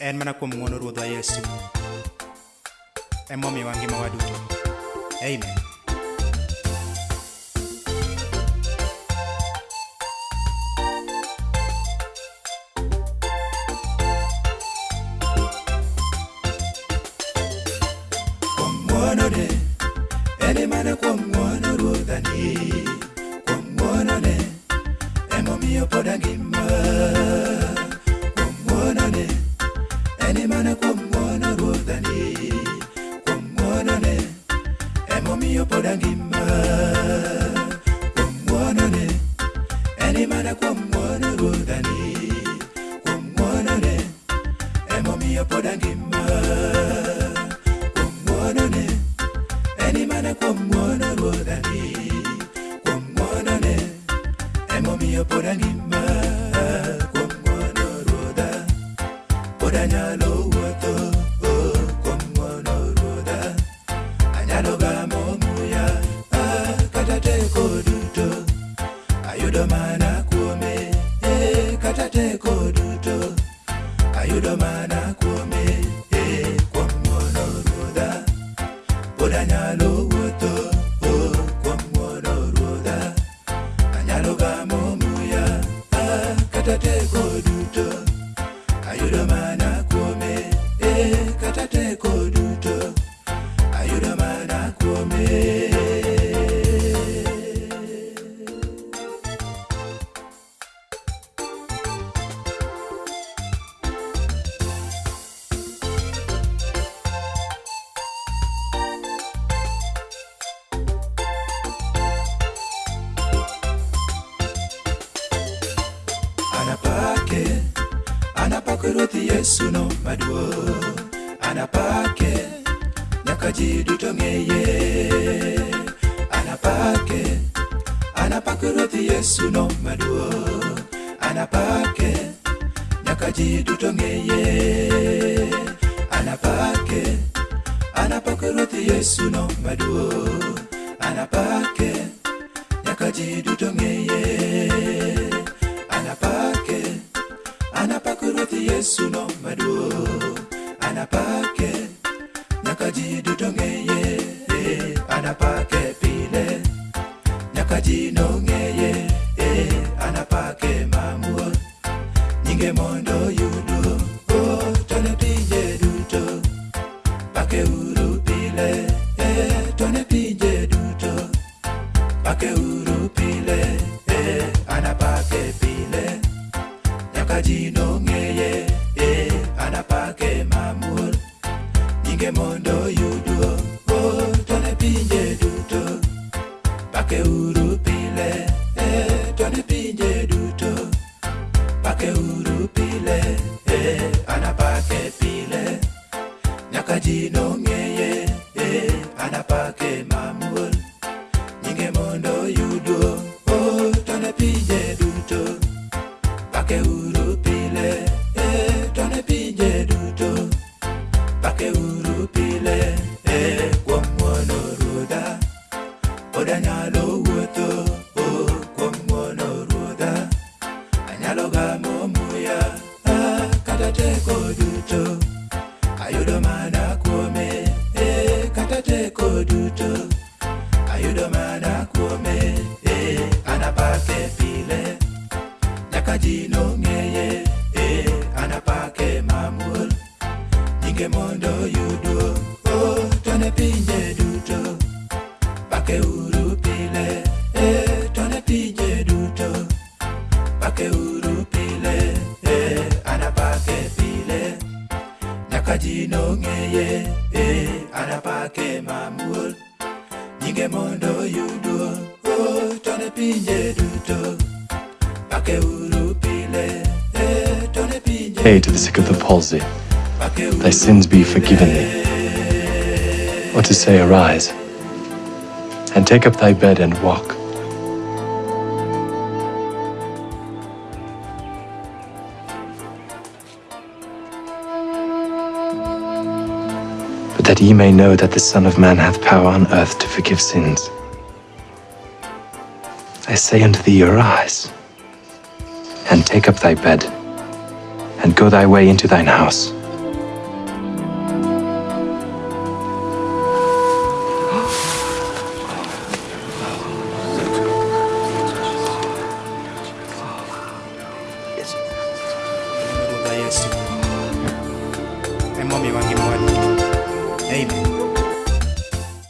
en mana kuom ng'wono ruodhwa yesu. Emomiyowa ngimawa duto amen kuom ng'wonone eni mana kuom ng'wono ruodhani kuom ng'wonone emomiyo pod angima kuom ng'wono ruodha pod anyalo wuotho kuom ng'wono ruodha anyalo gamo muya kata teko duto ayudo mana kuome eh, kata teko duto pod anyalo wuotho oh, kuom ah, kata teko duto. Ayudo anapake ruoth yesu no maduong' anapake nyaka ji duto ng'eye anapake anapake ruoth yesu no maduong' anapake nyaka ji duto ng'eye anapake anapake ruoth yesu no maduong' anapake nyaka ji duto ng'eye anapake ruoth yesu no maduong' anapake nyaka ji duto ng'eye anapake nyinge mondo yudo oh, to ne pinje duto. Bake uru pile to ne pinje duto. Bake uru pile e anapake pile. Nyaka ji nong'eye anapake mamuol nyinge mondo yudo anyalo gamo muya ah, kata teko duto. Ayudo mana kuome kata teko duto. Ayudo mana kuome anapake pile nyaka ji nong'eye eh, anapake mamuol nyinge mondo yudo oh, to ne pinje duto. Pake uru pile eh, to ne pinje duto. Pake uru anapake pile nyaka ji nong'eye eh, anapake mamuol nyinge mondo yudo oh, to ne pinje duto pake uru pile eh, to ne pinje Say to the sick of the palsy, Thy sins be forgiven thee. Or to say, Arise, and take up thy bed and walk. that ye may know that the Son of Man hath power on earth to forgive sins. I say unto thee, arise, and take up thy bed, and go thy way into thine house amen